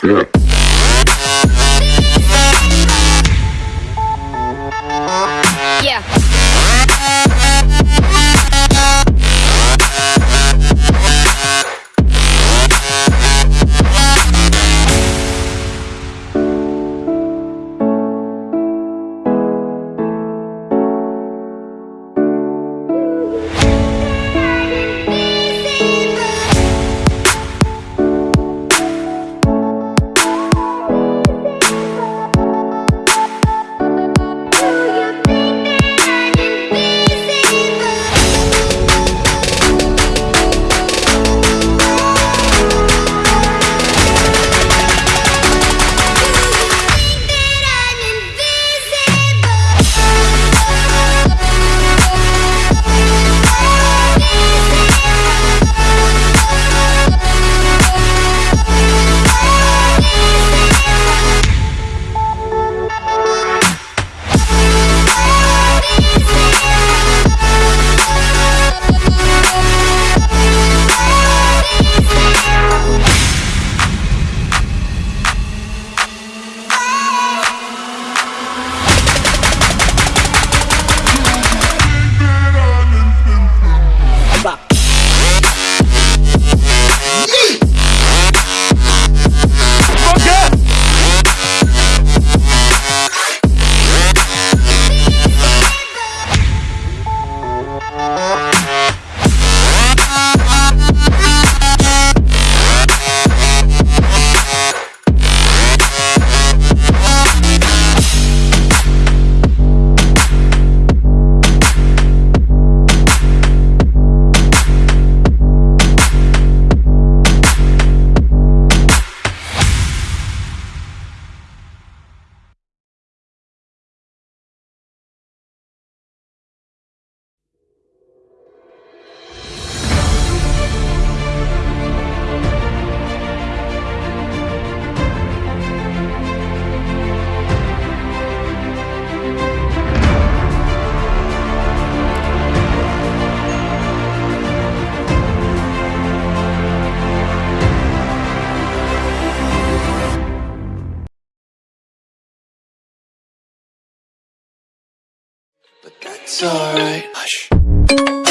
step. That's alright. Hush.